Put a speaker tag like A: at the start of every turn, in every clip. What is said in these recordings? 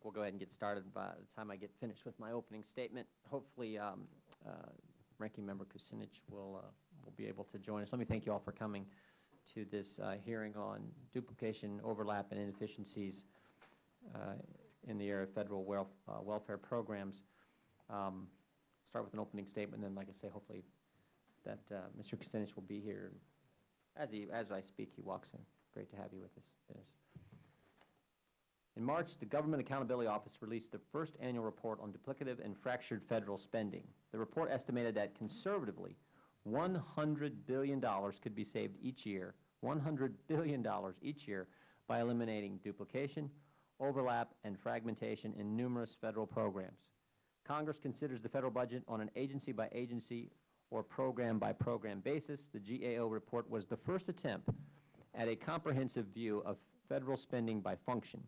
A: think we'll go ahead and get started by the time I get finished with my opening statement. Hopefully, um, uh, Ranking Member Kucinich will, uh, will be able to join us. Let me thank you all for coming to this uh, hearing on duplication, overlap, and inefficiencies uh, in the area of federal welf uh, welfare programs. Um, start with an opening statement, and then, like I say, hopefully that uh, Mr. Kucinich will be here. As, he, as I speak, he walks in. Great to have you with us, Dennis. In March, the Government Accountability Office released the first annual report on duplicative and fractured federal spending. The report estimated that conservatively, $100 billion could be saved each year, $100 billion each year, by eliminating duplication, overlap, and fragmentation in numerous federal programs. Congress considers the federal budget on an agency-by-agency or program-by-program basis. The GAO report was the first attempt at a comprehensive view of federal spending by function.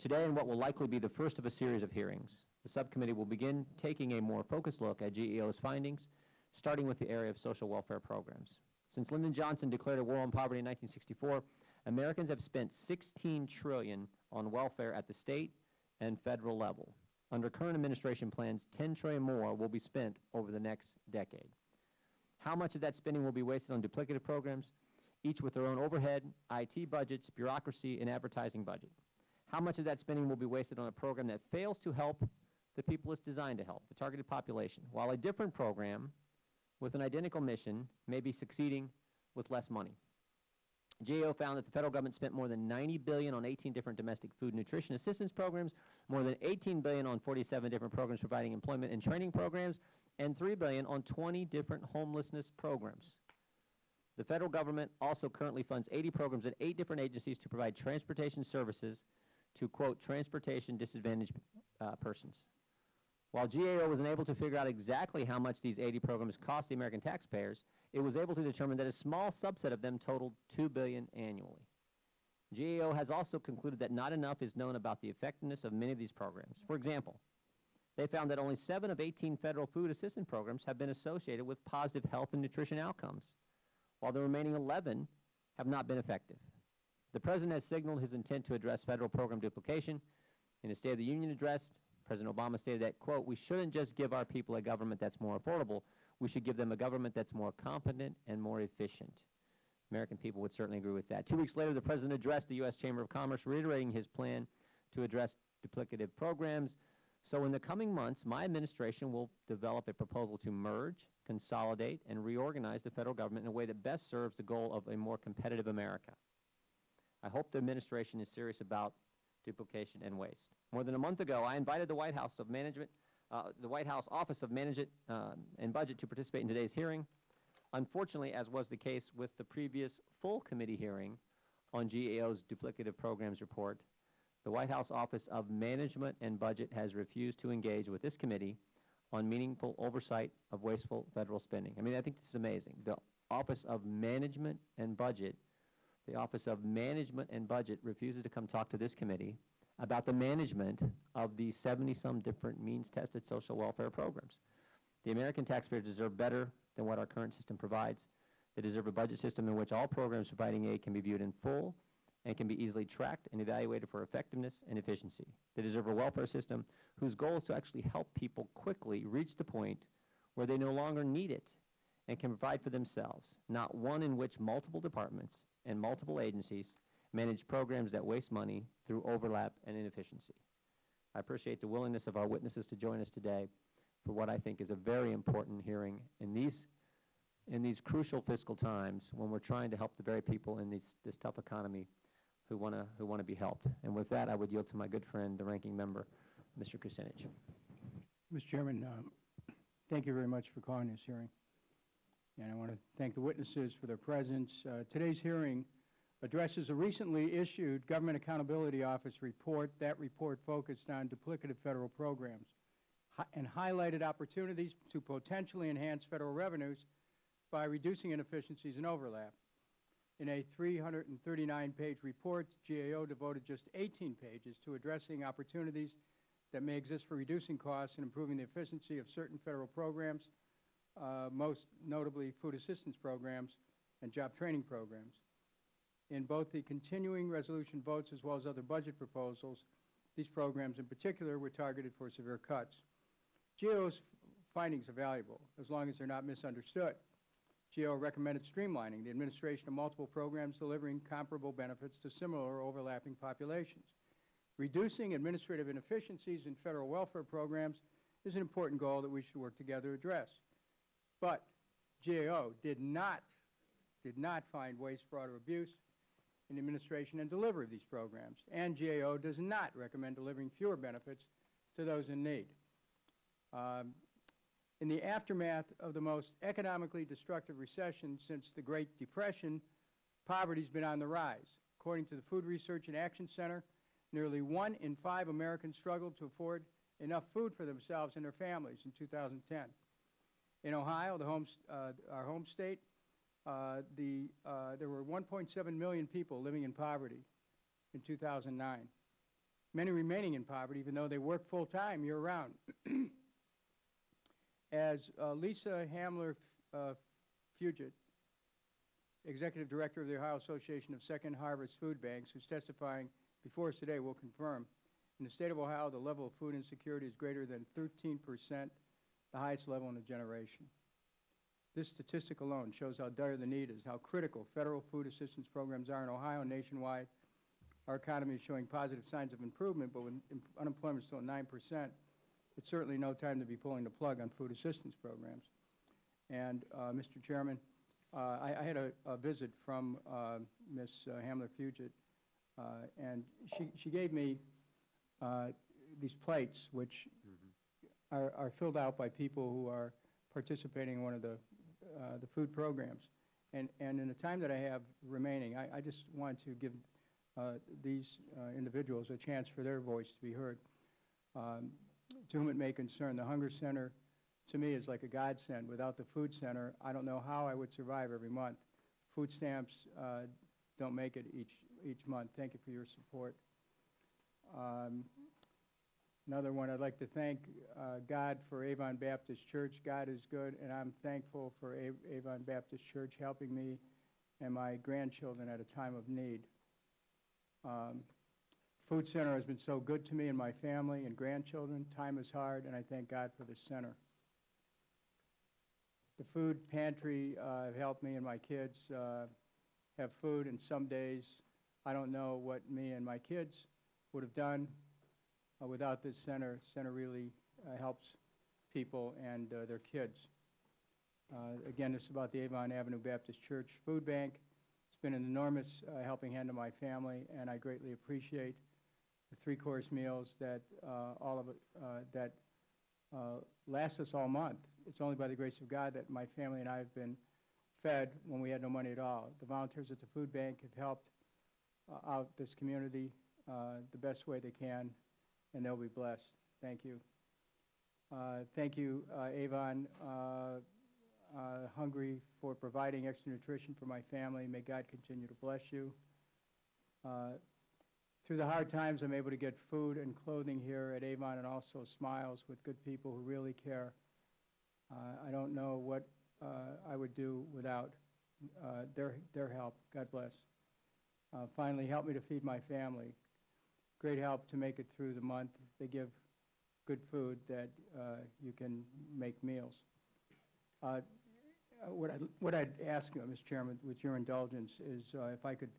A: Today, in what will likely be the first of a series of hearings, the subcommittee will begin taking a more focused look at GAO's findings, starting with the area of social welfare programs. Since Lyndon Johnson declared a war on poverty in 1964, Americans have spent 16 trillion on welfare at the state and federal level. Under current administration plans, 10 trillion more will be spent over the next decade. How much of that spending will be wasted on duplicative programs, each with their own overhead, IT budgets, bureaucracy, and advertising budget? How much of that spending will be wasted on a program that fails to help the people it's designed to help, the targeted population, while a different program with an identical mission may be succeeding with less money. GAO found that the federal government spent more than 90 billion on 18 different domestic food nutrition assistance programs, more than 18 billion on 47 different programs providing employment and training programs, and 3 billion on 20 different homelessness programs. The federal government also currently funds 80 programs at eight different agencies to provide transportation services to, quote, transportation disadvantaged uh, persons. While GAO was unable to figure out exactly how much these 80 programs cost the American taxpayers, it was able to determine that a small subset of them totaled 2 billion annually. GAO has also concluded that not enough is known about the effectiveness of many of these programs. For example, they found that only 7 of 18 federal food assistance programs have been associated with positive health and nutrition outcomes, while the remaining 11 have not been effective. The President has signaled his intent to address federal program duplication. In his State of the Union address, President Obama stated that, quote, we shouldn't just give our people a government that's more affordable. We should give them a government that's more competent and more efficient. American people would certainly agree with that. Two weeks later, the President addressed the U.S. Chamber of Commerce, reiterating his plan to address duplicative programs. So in the coming months, my administration will develop a proposal to merge, consolidate, and reorganize the federal government in a way that best serves the goal of a more competitive America. I hope the administration is serious about duplication and waste. More than a month ago, I invited the White House of Management, uh, the White House Office of Management uh, and Budget to participate in today's hearing. Unfortunately, as was the case with the previous full committee hearing on GAO's duplicative programs report, the White House Office of Management and Budget has refused to engage with this committee on meaningful oversight of wasteful federal spending. I mean, I think this is amazing. The Office of Management and Budget the Office of Management and Budget refuses to come talk to this committee about the management of these 70-some different means-tested social welfare programs. The American taxpayers deserve better than what our current system provides. They deserve a budget system in which all programs providing aid can be viewed in full and can be easily tracked and evaluated for effectiveness and efficiency. They deserve a welfare system whose goal is to actually help people quickly reach the point where they no longer need it and can provide for themselves, not one in which multiple departments and multiple agencies manage programs that waste money through overlap and inefficiency. I appreciate the willingness of our witnesses to join us today for what I think is a very important hearing in these, in these crucial fiscal times when we're trying to help the very people in these, this tough economy who want to who want to be helped. And with that, I would yield to my good friend, the ranking member, Mr. Kucinich.
B: Mr. Chairman, um, thank you very much for calling this hearing. And I want to thank the witnesses for their presence. Uh, today's hearing addresses a recently issued Government Accountability Office report. That report focused on duplicative federal programs and highlighted opportunities to potentially enhance federal revenues by reducing inefficiencies and overlap. In a 339-page report, GAO devoted just 18 pages to addressing opportunities that may exist for reducing costs and improving the efficiency of certain federal programs Uh, most notably food assistance programs and job training programs. In both the continuing resolution votes as well as other budget proposals, These programs in particular were targeted for severe cuts. GAO's findings are valuable, as long as they're not misunderstood. GAO recommended streamlining the administration of multiple programs delivering comparable benefits to similar overlapping populations. Reducing administrative inefficiencies in federal welfare programs is an important goal that we should work together to address. But GAO did not, did not find waste, fraud, or abuse in the administration and delivery of these programs. And GAO does not recommend delivering fewer benefits to those in need. Um, in the aftermath of the most economically destructive recession since the Great Depression, poverty has been on the rise. According to the Food Research and Action Center, nearly one in five Americans struggled to afford enough food for themselves and their families in 2010. In Ohio, the home, uh, our home state, uh, the, uh, there were 1.7 million people living in poverty in 2009. Many remaining in poverty, even though they work full-time year-round. As uh, Lisa Hamler uh, Fugitt, Executive Director of the Ohio Association of Second Harvest Food Banks, who's testifying before us today, will confirm, in the state of Ohio, the level of food insecurity is greater than 13 percent, the highest level in a generation. This statistic alone shows how dire the need is, how critical federal food assistance programs are in Ohio and nationwide. Our economy is showing positive signs of improvement, but when unemployment is still at 9 percent, it's certainly no time to be pulling the plug on food assistance programs. And, uh, Mr. Chairman, uh, I, I had a, a visit from uh, Ms. Hamler Fugitt, uh, and she, she gave me uh, these plates, which are, are filled out by people who are participating in one of the, uh, the food programs. And, and in the time that I have remaining, I, I just want to give uh, these uh, individuals a chance for their voice to be heard. Um, to whom it may concern, the Hunger Center, to me, is like a godsend. Without the Food Center, I don't know how I would survive every month. Food stamps uh, don't make it each, each month. Thank you for your support. Um, Another one, I'd like to thank uh, God for Avon Baptist Church. God is good, and I'm thankful for A- Avon Baptist Church helping me and my grandchildren at a time of need. Um, Food Center has been so good to me and my family and grandchildren. Time is hard, and I thank God for the center. The food pantry uh, helped me and my kids uh, have food, and some days I don't know what me and my kids would have done without this center. Center really uh, helps people and uh, their kids. Uh, again, this is about the Avon Avenue Baptist Church Food Bank. It's been an enormous uh, helping hand to my family, and I greatly appreciate the three-course meals that uh, all of it, uh, that uh, last us all month. It's only by the grace of God that my family and I have been fed when we had no money at all. The volunteers at the food bank have helped uh, out this community uh, the best way they can, and they'll be blessed. Thank you. Uh, Thank you, uh, Avon uh, uh, Hungry, for providing extra nutrition for my family. May God continue to bless you. Uh, through the hard times, I'm able to get food and clothing here at Avon and also smiles with good people who really care. Uh, I don't know what I would do without their, their help. God bless. Finally, help me to feed my family. Great help to make it through the month. They give good food that uh, you can make meals. Uh, what, I'd, what I'd ask you, Mr. Chairman, with your indulgence, is uh, if I could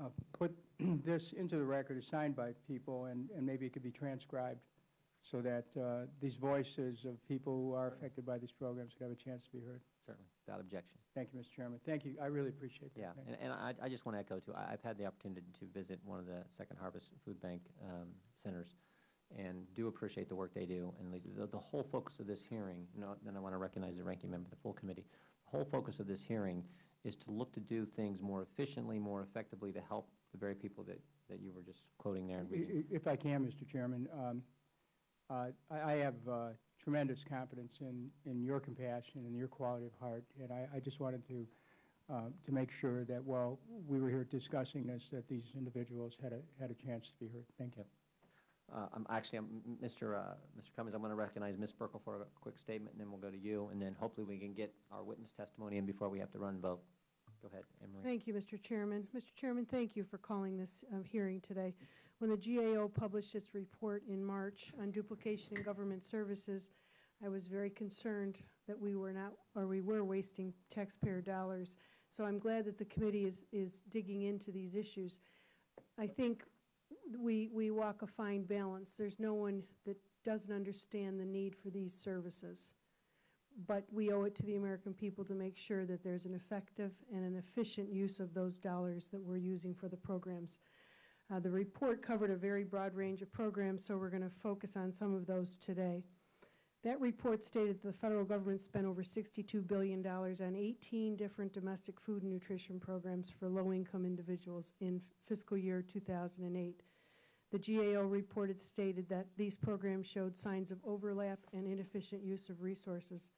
B: uh, put this into the record, signed by people, and, and maybe it could be transcribed so that uh, these voices of people who are affected by these programs could have a chance to be heard.
A: Without objection.
B: Thank you, Mr. Chairman. Thank you. I really appreciate that.
A: Yeah,
B: Thank
A: and, and I, I just want to echo too, I, I've had the opportunity to visit one of the Second Harvest Food Bank um, centers and do appreciate the work they do. And the, the whole focus of this hearing, you know, then I want to recognize the ranking member of the full committee. The whole focus of this hearing is to look to do things more efficiently, more effectively to help the very people that, that you were just quoting there and reading.
B: If I can, Mr. Chairman, um, uh, I I have uh, tremendous confidence in, in your compassion and your quality of heart, and I, I just wanted to, uh, to make sure that while we were here discussing this, that these individuals had a, had a chance to be heard. Thank you.
A: Uh, I'm actually, I'm- Mr. uh, Mr. Cummings, I'm going to recognize Ms. Buerkle for a quick statement, and then we'll go to you, and then hopefully we can get our witness testimony in before we have to run and vote. Go ahead, Emery.
C: Thank you, Mr. Chairman. Mr. Chairman, thank you for calling this uh, hearing today. When the GAO published its report in March on duplication in government services, I was very concerned that we were not, or we were wasting taxpayer dollars. So I'm glad that the committee is, is digging into these issues. I think we, we walk a fine balance. There's no one that doesn't understand the need for these services. But we owe it to the American people to make sure that there's an effective and an efficient use of those dollars that we're using for the programs. Uh, the report covered a very broad range of programs, so we're going to focus on some of those today. That report stated that the federal government spent over $62 billion on 18 different domestic food and nutrition programs for low-income individuals in fiscal year 2008. The GAO report stated that these programs showed signs of overlap and inefficient use of resources.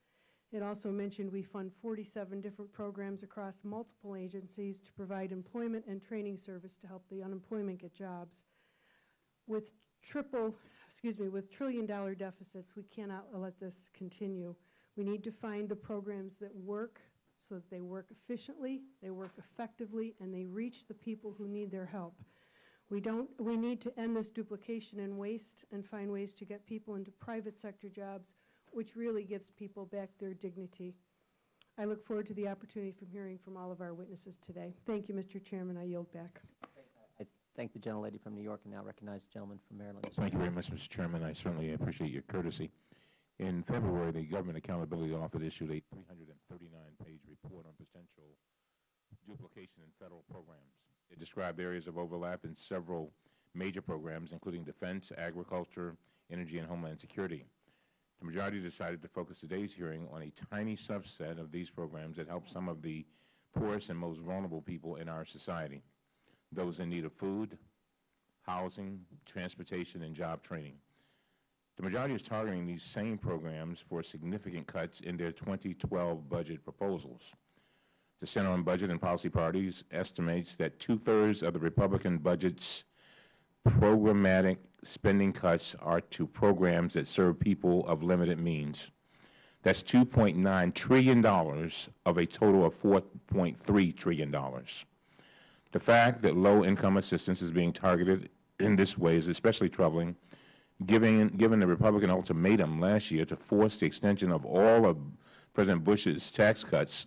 C: It also mentioned we fund 47 different programs across multiple agencies to provide employment and training service to help the unemployment get jobs. With triple, excuse me, with trillion-dollar deficits, we cannot let this continue. We need to find the programs that work so that they work efficiently, they work effectively, and they reach the people who need their help. We don't, we need to end this duplication and waste and find ways to get people into private sector jobs which really gives people back their dignity. I look forward to the opportunity from hearing from all of our witnesses today. Thank you, Mr. Chairman. I yield back.
A: I thank the gentlelady from New York and now recognize the gentleman from Maryland.
D: Thank you very much, Mr. Chairman. I certainly appreciate your courtesy. In February, the Government Accountability Office issued a 339-page report on potential duplication in federal programs. It described areas of overlap in several major programs, including defense, agriculture, energy, and homeland security. The majority decided to focus today's hearing on a tiny subset of these programs that help some of the poorest and most vulnerable people in our society, those in need of food, housing, transportation, and job training. The majority is targeting these same programs for significant cuts in their 2012 budget proposals. The Center on Budget and Policy Priorities estimates that two-thirds of the Republican budget's programmatic spending cuts are to programs that serve people of limited means. That's $2.9 trillion of a total of $4.3 trillion. The fact that low-income assistance is being targeted in this way is especially troubling, given, given the Republican ultimatum last year to force the extension of all of President Bush's tax cuts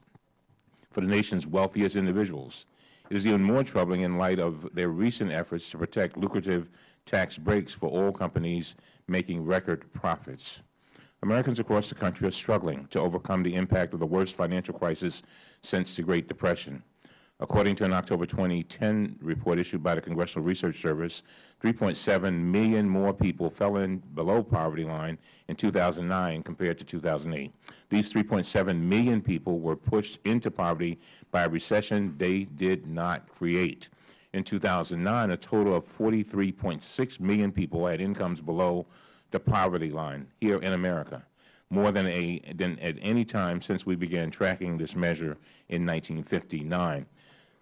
D: for the nation's wealthiest individuals. It is even more troubling in light of their recent efforts to protect lucrative tax breaks for oil companies making record profits. Americans across the country are struggling to overcome the impact of the worst financial crisis since the Great Depression. According to an October 2010 report issued by the Congressional Research Service, 3.7 million more people fell in below poverty line in 2009 compared to 2008. These 3.7 million people were pushed into poverty by a recession they did not create. In 2009, a total of 43.6 million people had incomes below the poverty line here in America, more than, a, than at any time since we began tracking this measure in 1959.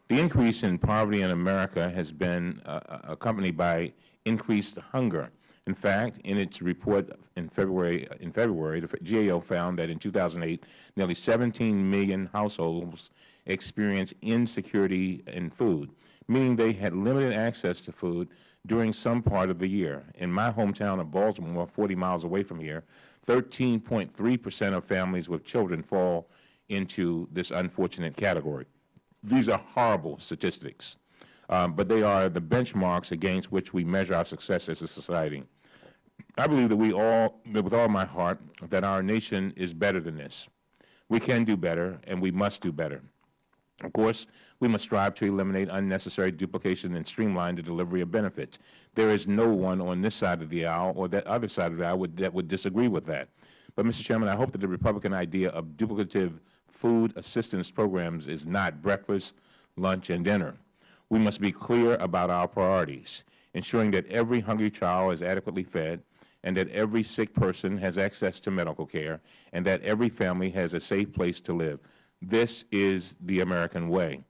D: The increase in poverty in America has been uh, uh accompanied by increased hunger. In fact, in its report in February, in February, the GAO found that in 2008, nearly 17 million households experienced insecurity in food, meaning they had limited access to food during some part of the year. In my hometown of Baltimore, 40 miles away from here, 13.3 percent of families with children fall into this unfortunate category. These are horrible statistics, um, but they are the benchmarks against which we measure our success as a society. I believe that we all, that with all my heart, that our nation is better than this. We can do better, and we must do better. Of course, we must strive to eliminate unnecessary duplication and streamline the delivery of benefits. There is no one on this side of the aisle or that other side of the aisle would, that would disagree with that. But, Mr. Chairman, I hope that the Republican idea of duplicative food assistance programs is not breakfast, lunch, and dinner. We must be clear about our priorities, ensuring that every hungry child is adequately fed and that every sick person has access to medical care and that every family has a safe place to live. This is the American way.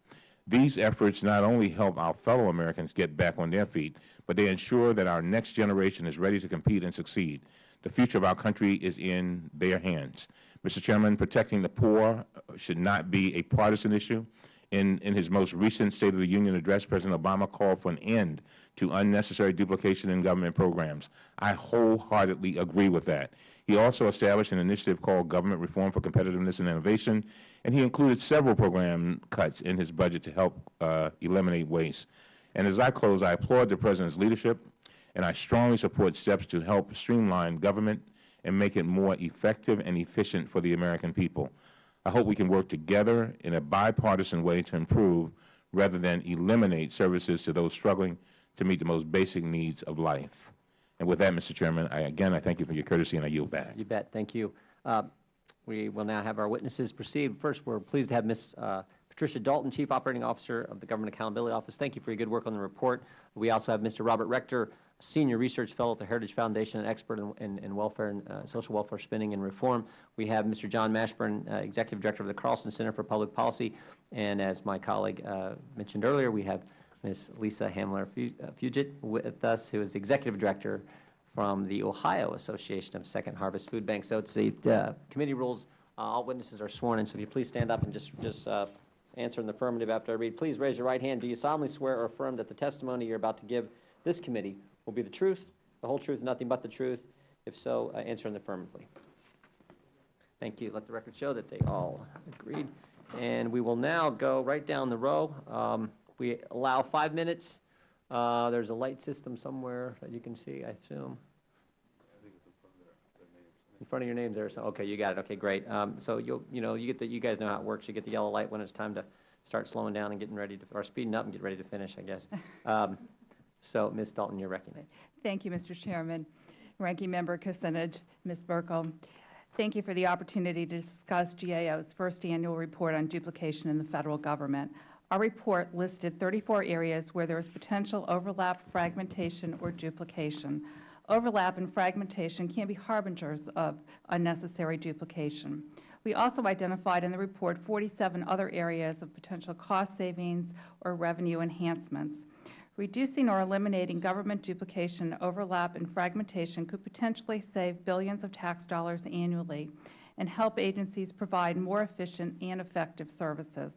D: These efforts not only help our fellow Americans get back on their feet, but they ensure that our next generation is ready to compete and succeed. The future of our country is in their hands. Mr. Chairman, protecting the poor should not be a partisan issue. In, in his most recent State of the Union address, President Obama called for an end to unnecessary duplication in government programs. I wholeheartedly agree with that. He also established an initiative called Government Reform for Competitiveness and Innovation, and he included several program cuts in his budget to help uh, eliminate waste. And as I close, I applaud the President's leadership, and I strongly support steps to help streamline government and make it more effective and efficient for the American people. I hope we can work together in a bipartisan way to improve rather than eliminate services to those struggling to meet the most basic needs of life. And with that, Mr. Chairman, I, again, I thank you for your courtesy and I yield back.
A: You bet. Thank you. Uh, We will now have our witnesses proceed. First, we're pleased to have Ms. uh, Patricia Dalton, Chief Operating Officer of the Government Accountability Office. Thank you for your good work on the report. We also have Mr. Robert Rector, Senior Research Fellow at the Heritage Foundation and expert in- in in welfare and uh, social welfare spending and reform. We have Mr. John Mashburn, uh, Executive Director of the Carlson Center for Public Policy. And as my colleague uh, mentioned earlier, we have Ms. Lisa Hamler uh, Fugitt with us, who is Executive Director from the Ohio Association of Second Harvest Food Banks. So it's the uh, committee rules, uh, all witnesses are sworn in, so if you please stand up and just, just answer in the affirmative after I read. Please raise your right hand. Do you solemnly swear or affirm that the testimony you're about to give this committee will be the truth, the whole truth, nothing but the truth? If so, uh, answer in the affirmatively. Thank you. Let the record show that they all agreed. And we will now go right down the row. Um, We allow five minutes. Uh, There's a light system somewhere that you can see, I assume. In front of your name there, so, okay, you got it, okay, great. Um, So you'll, you know, you get the, you guys know how it works, you get the yellow light when it's time to start slowing down and getting ready to, or speeding up and get ready to finish, I guess. Um, So, Ms. Dalton, you're recognized.
E: Thank you, Mr. Chairman. Ranking Member Kucinich, Ms. Buerkle, thank you for the opportunity to discuss GAO's first annual report on duplication in the federal government. Our report listed 34 areas where there is potential overlap, fragmentation, or duplication. Overlap and fragmentation can be harbingers of unnecessary duplication. We also identified in the report 47 other areas of potential cost savings or revenue enhancements. Reducing or eliminating government duplication, overlap, and fragmentation could potentially save billions of tax dollars annually and help agencies provide more efficient and effective services.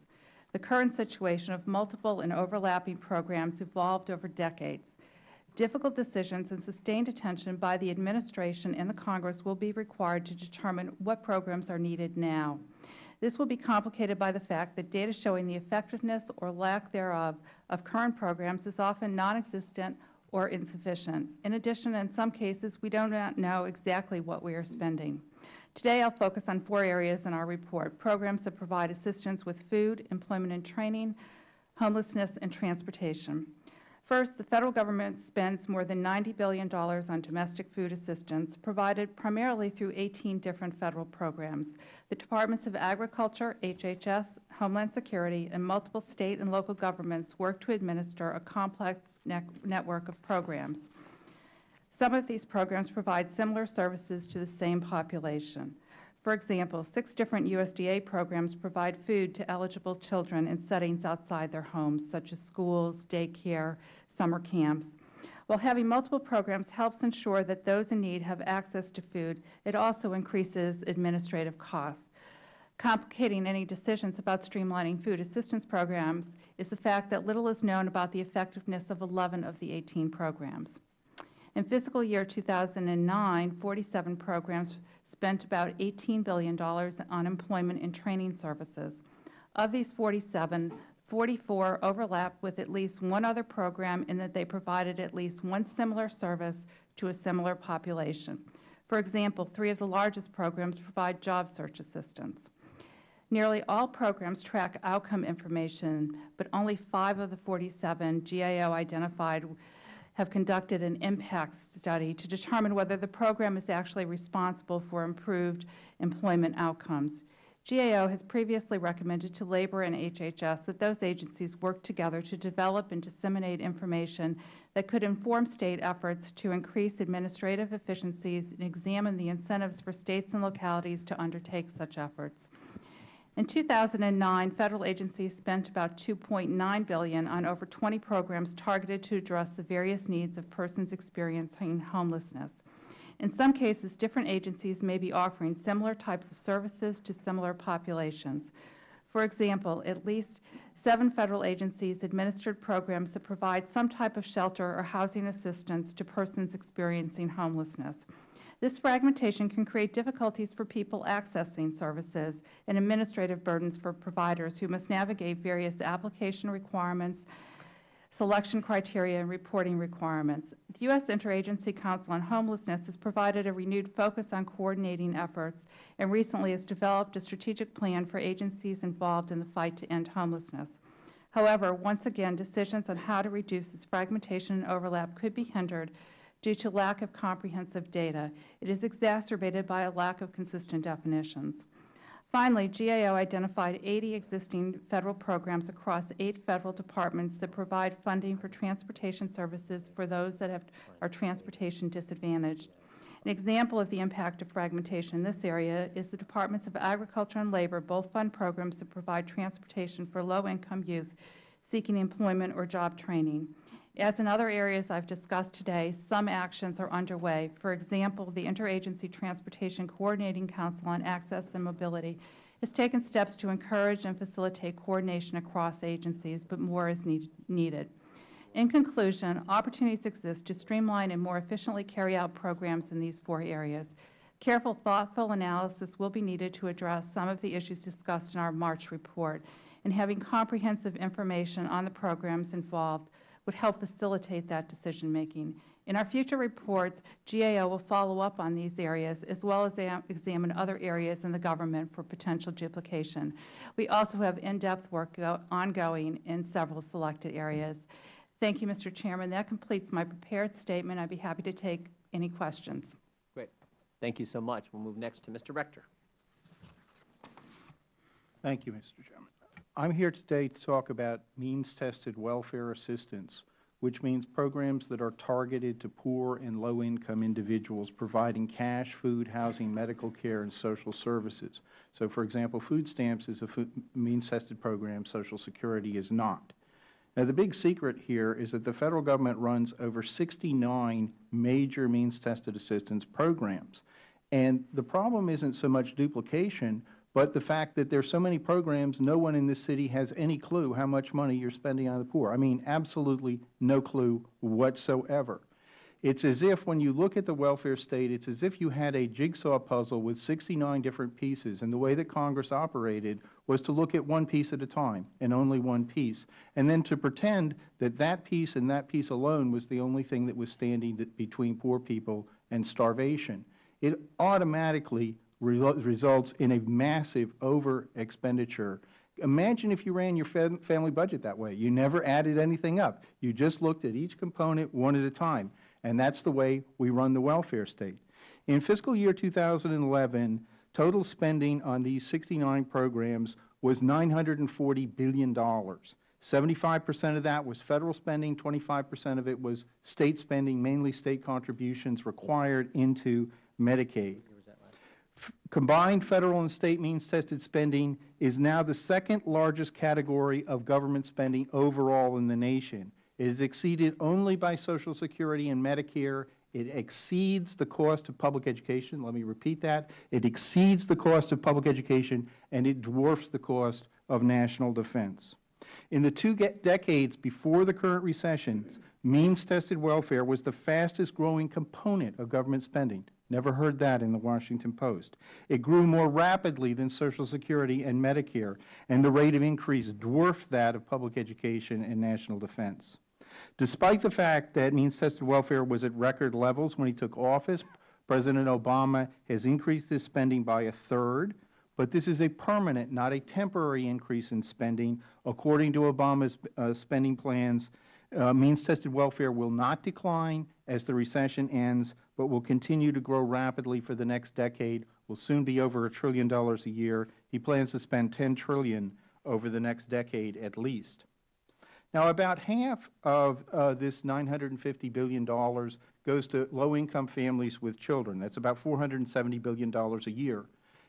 E: The current situation of multiple and overlapping programs evolved over decades. Difficult decisions and sustained attention by the administration and the Congress will be required to determine what programs are needed now. This will be complicated by the fact that data showing the effectiveness or lack thereof of current programs is often non-existent or insufficient. In addition, in some cases, we do not know exactly what we are spending. Today, I'll focus on four areas in our report, programs that provide assistance with food, employment and training, homelessness, and transportation. First, the Federal Government spends more than $90 billion on domestic food assistance, provided primarily through 18 different Federal programs. The Departments of Agriculture, HHS, Homeland Security, and multiple State and local governments work to administer a complex ne network of programs. Some of these programs provide similar services to the same population. For example, six different USDA programs provide food to eligible children in settings outside their homes, such as schools, daycare, summer camps. While having multiple programs helps ensure that those in need have access to food, it also increases administrative costs. Complicating any decisions about streamlining food assistance programs is the fact that little is known about the effectiveness of 11 of the 18 programs. In fiscal year 2009, 47 programs spent about $18 billion on employment and training services. Of these 47, 44 overlap with at least one other program in that they provided at least one similar service to a similar population. For example, three of the largest programs provide job search assistance. Nearly all programs track outcome information, but only five of the 47 GAO identified have conducted an impact study to determine whether the program is actually responsible for improved employment outcomes. GAO has previously recommended to Labor and HHS that those agencies work together to develop and disseminate information that could inform State efforts to increase administrative efficiencies and examine the incentives for States and localities to undertake such efforts. In 2009, Federal agencies spent about 2.9 billion on over 20 programs targeted to address the various needs of persons experiencing homelessness. In some cases, different agencies may be offering similar types of services to similar populations. For example, at least seven Federal agencies administered programs that provide some type of shelter or housing assistance to persons experiencing homelessness. This fragmentation can create difficulties for people accessing services and administrative burdens for providers who must navigate various application requirements, selection criteria, and reporting requirements. The U.S. Interagency Council on Homelessness has provided a renewed focus on coordinating efforts and recently has developed a strategic plan for agencies involved in the fight to end homelessness. However, once again, decisions on how to reduce this fragmentation and overlap could be hindered due to lack of comprehensive data. It is exacerbated by a lack of consistent definitions. Finally, GAO identified 80 existing Federal programs across eight Federal departments that provide funding for transportation services for those that have, are transportation disadvantaged. An example of the impact of fragmentation in this area is the Departments of Agriculture and Labor both fund programs that provide transportation for low-income youth seeking employment or job training. As in other areas I have discussed today, some actions are underway. For example, the Interagency Transportation Coordinating Council on Access and Mobility has taken steps to encourage and facilitate coordination across agencies, but more is need needed. In conclusion, opportunities exist to streamline and more efficiently carry out programs in these four areas. Careful, thoughtful analysis will be needed to address some of the issues discussed in our March report, and having comprehensive information on the programs involved would help facilitate that decision-making. In our future reports, GAO will follow up on these areas as well as examine other areas in the government for potential duplication. We also have in-depth work ongoing in several selected areas. Thank you, Mr. Chairman. That completes my prepared statement. I'd be happy to take any questions.
A: Great. Thank you so much. We'll move next to Mr. Rector.
F: Thank you, Mr. Chairman. I'm here today to talk about means-tested welfare assistance, which means programs that are targeted to poor and low-income individuals, providing cash, food, housing, medical care, and social services. So, for example, food stamps is a means-tested program. Social Security is not. Now, the big secret here is that the Federal Government runs over 69 major means-tested assistance programs. And the problem isn't so much duplication, but the fact that there are so many programs, no one in this city has any clue how much money you are spending on the poor. I mean, absolutely no clue whatsoever. It's as if when you look at the welfare state, it's as if you had a jigsaw puzzle with 69 different pieces, and the way that Congress operated was to look at one piece at a time, and only one piece, and then to pretend that that piece and that piece alone was the only thing that was standing between poor people and starvation. It automatically results in a massive over expenditure. Imagine if you ran your family budget that way. You never added anything up. You just looked at each component one at a time. And that's the way we run the welfare state. In fiscal year 2011, total spending on these 69 programs was $940 billion. 75 percent of that was Federal spending, 25 percent of it was State spending, mainly State contributions required into Medicaid. Combined Federal and State means-tested spending is now the second largest category of government spending overall in the nation. It is exceeded only by Social Security and Medicare. It exceeds the cost of public education. Let me repeat that. It exceeds the cost of public education, and it dwarfs the cost of national defense. In the two decades before the current recession, means-tested welfare was the fastest growing component of government spending. Never heard that in the Washington Post. It grew more rapidly than Social Security and Medicare, and the rate of increase dwarfed that of public education and national defense. Despite the fact that means-tested welfare was at record levels when he took office, President Obama has increased this spending by a third, but this is a permanent, not a temporary increase in spending. According to Obama's uh, spending plans, uh, means-tested welfare will not decline as the recession ends, but will continue to grow rapidly for the next decade, will soon be over a trillion dollars a year. He plans to spend 10 trillion over the next decade at least. Now, about half of uh, this $950 billion goes to low-income families with children. That's about $470 billion a year.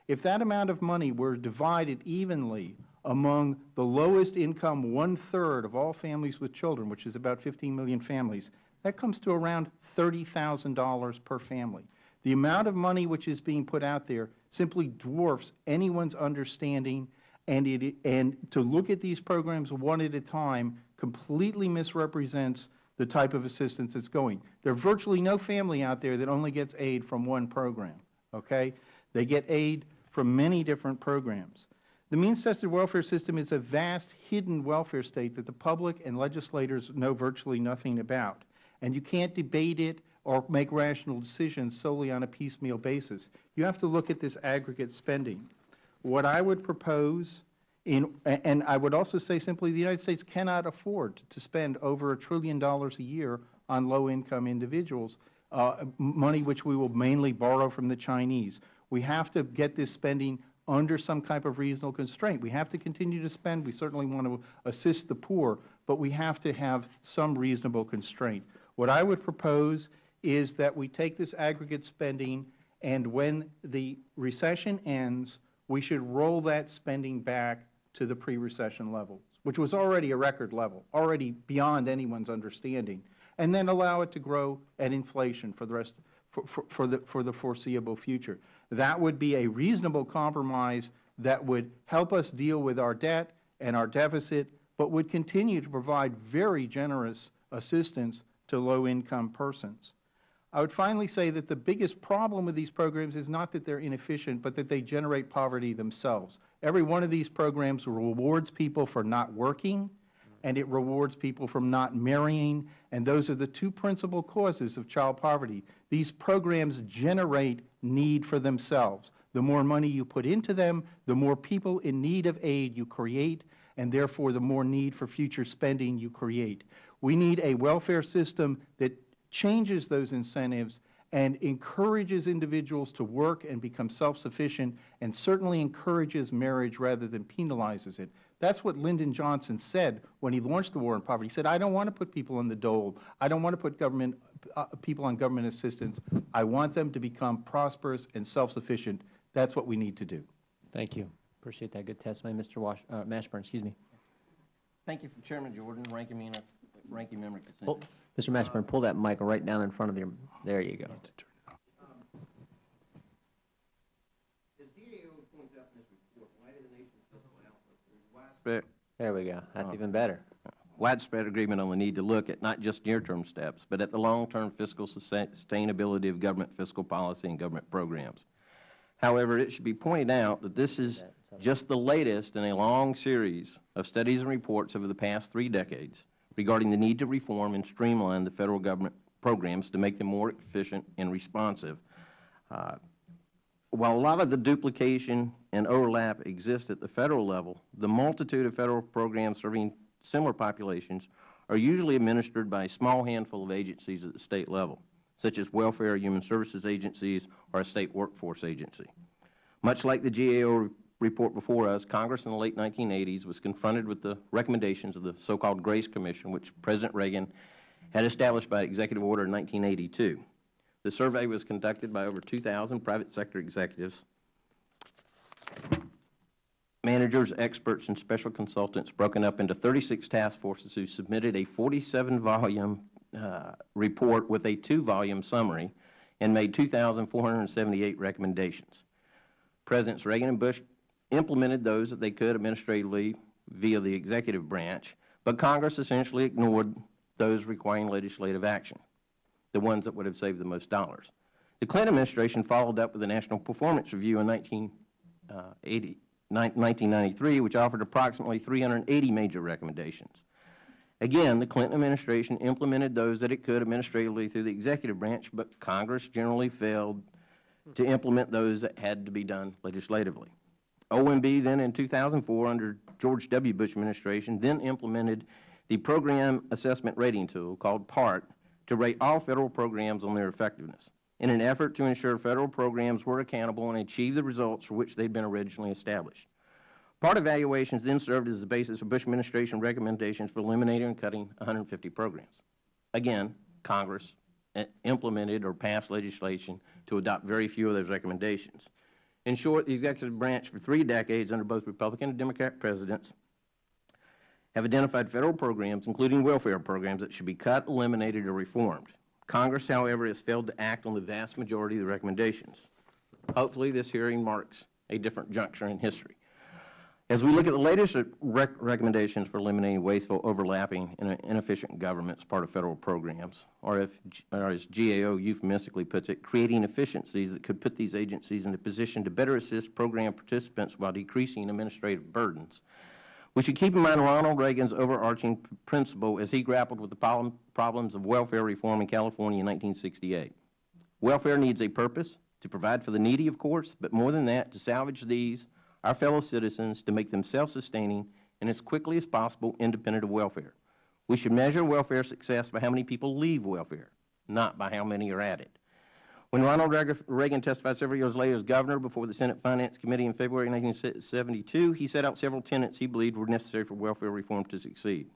F: If that amount of money were divided evenly among the lowest income one-third of all families with children, which is about 15 million families, that comes to around $30,000 per family. The amount of money which is being put out there simply dwarfs anyone's understanding and, it, and to look at these programs one at a time completely misrepresents the type of assistance that's going. There are virtually no family out there that only gets aid from one program, okay? They get aid from many different programs. The means-tested welfare system is a vast, hidden welfare state that the public and legislators know virtually nothing about. And you can't debate it or make rational decisions solely on a piecemeal basis. You have to look at this aggregate spending. What I would propose, in, and I would also say simply, the United States cannot afford to spend over a trillion dollars a year on low-income individuals, uh, money which we will mainly borrow from the Chinese. We have to get this spending under some type of reasonable constraint. We have to continue to spend. We certainly want to assist the poor, but we have to have some reasonable constraint. What I would propose is that we take this aggregate spending, and when the recession ends, we should roll that spending back to the pre-recession levels, which was already a record level, already beyond anyone's understanding, and then allow it to grow at inflation for the rest, for, for, for the, for the foreseeable future. That would be a reasonable compromise that would help us deal with our debt and our deficit, but would continue to provide very generous assistance to low-income persons. I would finally say that the biggest problem with these programs is not that they're inefficient, but that they generate poverty themselves. Every one of these programs rewards people for not working, and it rewards people from not marrying, and those are the two principal causes of child poverty. These programs generate need for themselves. The more money you put into them, the more people in need of aid you create, and therefore the more need for future spending you create. We need a welfare system that changes those incentives and encourages individuals to work and become self-sufficient and certainly encourages marriage rather than penalizes it. That's what Lyndon Johnson said when he launched the war on poverty. He said, I don't want to put people on the dole. I don't want to put government, uh, people on government assistance. I want them to become prosperous and self-sufficient. That's what we need to do.
A: Thank you. Appreciate that good testimony. Mr. Wash, uh, Mashburn, excuse me.
G: Thank you, Chairman Jordan, Ranking Member, Ranking Member
A: Pull- Mr. Mashburn, pull that mic right down in front of you. There you go.
G: As GAO points out in this report, in light of the nation's fiscal outlook,
A: There we go. That's even better.
G: widespread agreement on the need to look at not just near-term steps, but at the long-term fiscal sustainability of government fiscal policy and government programs. However, it should be pointed out that this is just the latest in a long series of studies and reports over the past three decades regarding the need to reform and streamline the Federal Government programs to make them more efficient and responsive. Uh, While a lot of the duplication and overlap exist at the Federal level, the multitude of Federal programs serving similar populations are usually administered by a small handful of agencies at the State level, such as welfare or human services agencies or a State workforce agency. Much like the GAO report before us, Congress in the late 1980s was confronted with the recommendations of the so-called Grace Commission, which President Reagan had established by executive order in 1982. The survey was conducted by over 2,000 private sector executives, managers, experts, and special consultants broken up into 36 task forces who submitted a 47-volume uh, report with a two-volume summary and made 2,478 recommendations. Presidents Reagan and Bush implemented those that they could administratively via the executive branch, but Congress essentially ignored those requiring legislative action, the ones that would have saved the most dollars. The Clinton administration followed up with the National Performance Review in 1980, uh, 1993, which offered approximately 380 major recommendations. Again, the Clinton administration implemented those that it could administratively through the executive branch, but Congress generally failed to implement those that had to be done legislatively. OMB then in 2004, under George W. Bush administration, then implemented the Program Assessment Rating Tool, called PART, to rate all Federal programs on their effectiveness, in an effort to ensure Federal programs were accountable and achieved the results for which they had been originally established. PART of evaluations then served as the basis for Bush administration recommendations for eliminating and cutting 150 programs. Again, Congress eh, implemented or passed legislation to adopt very few of those recommendations. In short, the executive branch for three decades under both Republican and Democrat presidents have identified Federal programs, including welfare programs, that should be cut, eliminated, or reformed. Congress, however, has failed to act on the vast majority of the recommendations. Hopefully, this hearing marks a different juncture in history. As we look at the latest rec recommendations for eliminating wasteful, overlapping, and inefficient government as part of Federal programs, or, if, or as GAO euphemistically puts it, creating efficiencies that could put these agencies in a position to better assist program participants while decreasing administrative burdens, we should keep in mind Ronald Reagan's overarching principle as he grappled with the problem, problems of welfare reform in California in 1968. Welfare needs a purpose, to provide for the needy, of course, but more than that, to salvage these, our fellow citizens, to make them self-sustaining and as quickly as possible independent of welfare. We should measure welfare success by how many people leave welfare, not by how many are added. When Ronald Reagan testified several years later as governor before the Senate Finance Committee in February 1972, he set out several tenets he believed were necessary for welfare reform to succeed.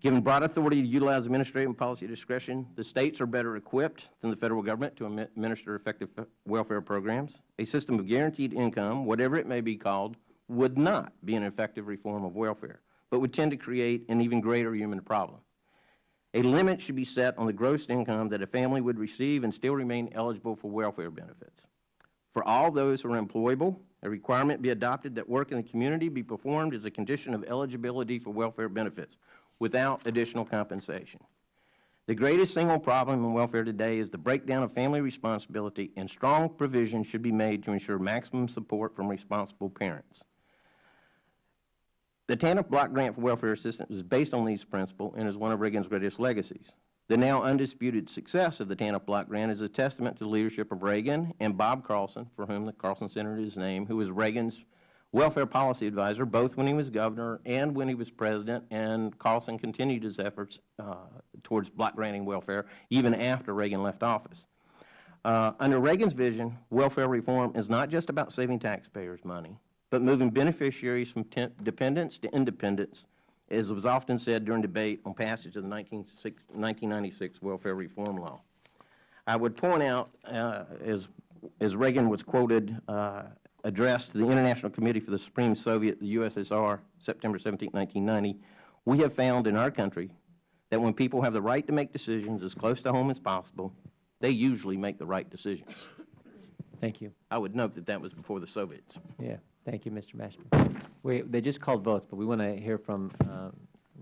G: Given broad authority to utilize administrative and policy discretion, the States are better equipped than the Federal Government to administer effective welfare programs. A system of guaranteed income, whatever it may be called, would not be an effective reform of welfare, but would tend to create an even greater human problem. A limit should be set on the gross income that a family would receive and still remain eligible for welfare benefits. For all those who are employable, a requirement be adopted that work in the community be performed as a condition of eligibility for welfare benefits, without additional compensation. The greatest single problem in welfare today is the breakdown of family responsibility, and strong provision should be made to ensure maximum support from responsible parents. The TANF block grant for welfare assistance is based on these principles and is one of Reagan's greatest legacies. The now undisputed success of the TANF block grant is a testament to the leadership of Reagan and Bob Carlson, for whom the Carlson Center is named, who was Reagan's welfare policy advisor, both when he was governor and when he was president, and Carlson continued his efforts uh, towards block granting welfare even after Reagan left office. Uh, under Reagan's vision, welfare reform is not just about saving taxpayers money, but moving beneficiaries from dependence to independence, as was often said during debate on passage of the 1996 welfare reform law. I would point out, uh, as, as Reagan was quoted uh, address to the International Committee for the Supreme Soviet, the USSR, September 17, 1990, we have found in our country that when people have the right to make decisions as close to home as possible, they usually make the right decisions.
A: Thank you.
G: I would note that that was before the Soviets.
A: Yeah. Thank you, Mr. Mashburn. We, they just called votes, but we want to hear from uh,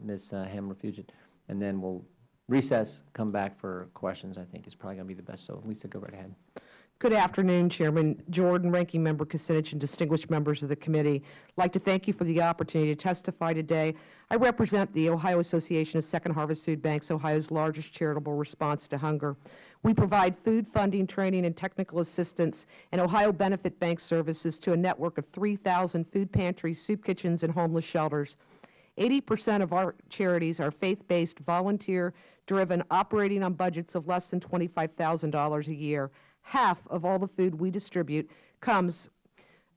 A: Ms. Uh, Hamler-Fugitt, and then we'll recess, come back for questions, I think is probably going to be the best. So, Lisa, go right ahead.
H: Good afternoon, Chairman Jordan, Ranking Member Kucinich, and distinguished members of the committee. I'd like to thank you for the opportunity to testify today. I represent the Ohio Association of Second Harvest Food Banks, Ohio's largest charitable response to hunger. We provide food funding, training, and technical assistance and Ohio Benefit Bank services to a network of 3,000 food pantries, soup kitchens, and homeless shelters. 80 percent of our charities are faith-based, volunteer-driven, operating on budgets of less than $25,000 a year half of all the food we distribute comes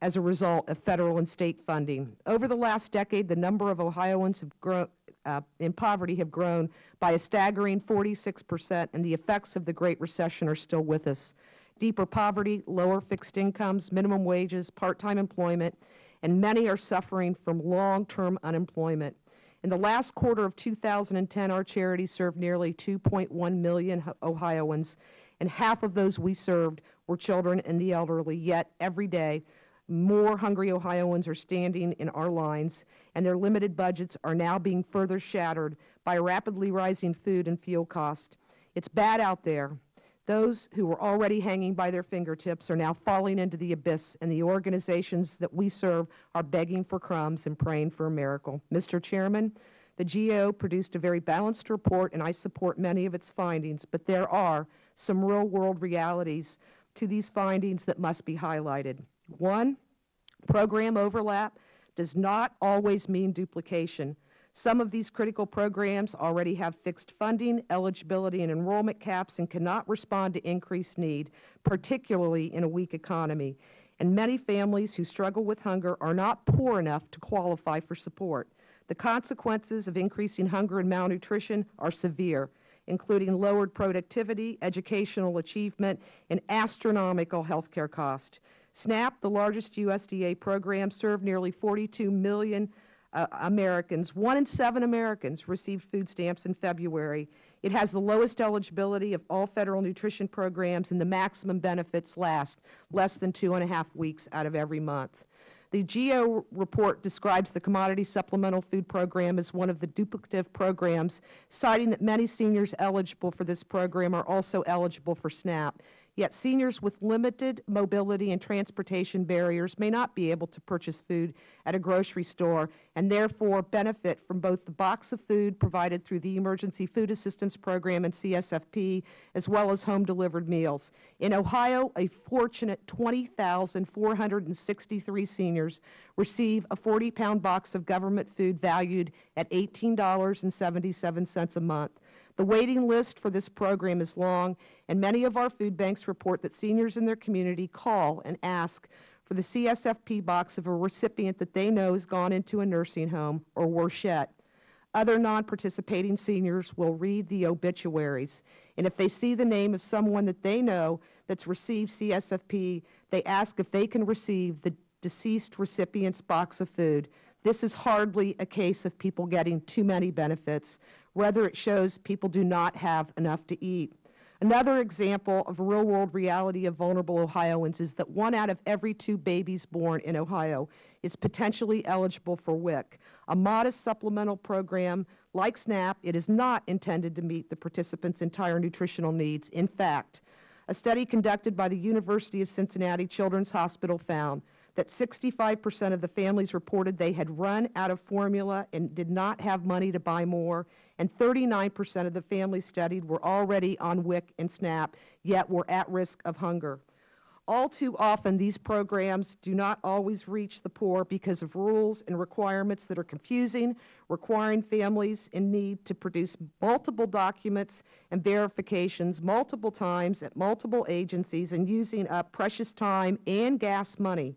H: as a result of Federal and State funding. Over the last decade, the number of Ohioans grown, uh, in poverty have grown by a staggering 46 percent, and the effects of the Great Recession are still with us. Deeper poverty, lower fixed incomes, minimum wages, part-time employment, and many are suffering from long-term unemployment. In the last quarter of 2010, our charity served nearly 2.1 million Ohioans, and half of those we served were children and the elderly. Yet every day, more hungry Ohioans are standing in our lines, and their limited budgets are now being further shattered by rapidly rising food and fuel costs. It's bad out there. Those who were already hanging by their fingertips are now falling into the abyss, and the organizations that we serve are begging for crumbs and praying for a miracle. Mr. Chairman, the GAO produced a very balanced report, and I support many of its findings, but there are some real-world realities to these findings that must be highlighted. One, program overlap does not always mean duplication. Some of these critical programs already have fixed funding, eligibility, and enrollment caps and cannot respond to increased need, particularly in a weak economy. And many families who struggle with hunger are not poor enough to qualify for support. The consequences of increasing hunger and malnutrition are severe including lowered productivity, educational achievement, and astronomical health care costs. SNAP, the largest USDA program, served nearly 42 million uh, Americans. One in seven Americans received food stamps in February. It has the lowest eligibility of all Federal nutrition programs, and the maximum benefits last less than two and a half weeks out of every month. The GAO report describes the Commodity Supplemental Food Program as one of the duplicative programs, citing that many seniors eligible for this program are also eligible for SNAP. Yet seniors with limited mobility and transportation barriers may not be able to purchase food at a grocery store and therefore benefit from both the box of food provided through the Emergency Food Assistance Program and CSFP, as well as home-delivered meals. In Ohio, a fortunate 20,463 seniors receive a 40-pound box of government food valued at $18.77 a month. The waiting list for this program is long, and many of our food banks report that seniors in their community call and ask for the CSFP box of a recipient that they know has gone into a nursing home or worse yet. Other non-participating seniors will read the obituaries, and if they see the name of someone that they know that's received CSFP, they ask if they can receive the deceased recipient's box of food. This is hardly a case of people getting too many benefits. Rather, it shows people do not have enough to eat. Another example of real-world reality of vulnerable Ohioans is that one out of every two babies born in Ohio is potentially eligible for WIC, a modest supplemental program like SNAP. It is not intended to meet the participants' entire nutritional needs. In fact, a study conducted by the University of Cincinnati Children's Hospital found that 65 percent of the families reported they had run out of formula and did not have money to buy more, and 39 percent of the families studied were already on WIC and SNAP, yet were at risk of hunger. All too often, these programs do not always reach the poor because of rules and requirements that are confusing, requiring families in need to produce multiple documents and verifications multiple times at multiple agencies and using up precious time and gas money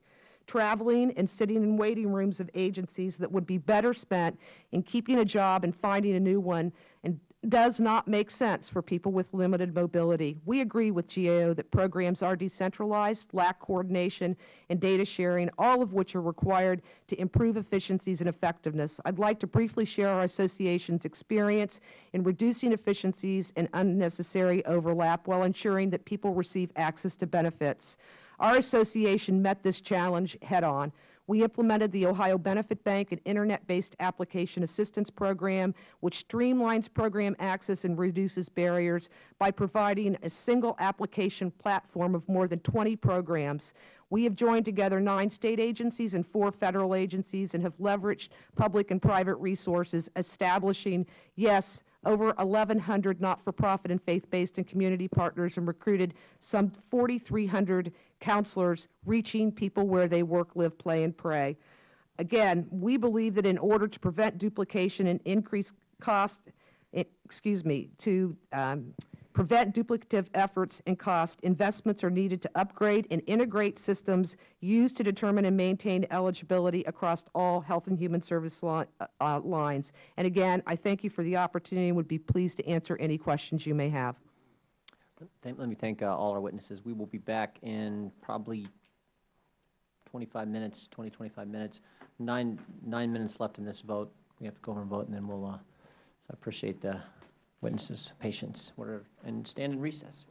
H: traveling and sitting in waiting rooms of agencies that would be better spent in keeping a job and finding a new one and does not make sense for people with limited mobility. We agree with GAO that programs are decentralized, lack coordination and data sharing, all of which are required to improve efficiencies and effectiveness. I would like to briefly share our Association's experience in reducing efficiencies and unnecessary overlap while ensuring that people receive access to benefits. Our association met this challenge head-on. We implemented the Ohio Benefit Bank, an Internet-based application assistance program, which streamlines program access and reduces barriers by providing a single application platform of more than 20 programs. We have joined together nine State agencies and four Federal agencies and have leveraged public and private resources, establishing, yes, over 1,100 not-for-profit and faith-based and community partners and recruited some 4,300 counselors reaching people where they work, live, play, and pray. Again, we believe that in order to prevent duplication and increase cost, eh, excuse me, to um, prevent duplicative efforts and cost, investments are needed to upgrade and integrate systems used to determine and maintain eligibility across all health and human service li uh, lines. And again, I thank you for the opportunity and would be pleased to answer any questions you may have.
A: Let me thank uh, all our witnesses. We will be back in probably 25 minutes, 20, 25 minutes. Nine, nine minutes left in this vote. We have to go over and vote, and then we'll, uh, so I appreciate the witnesses' patience, We're, and stand in recess.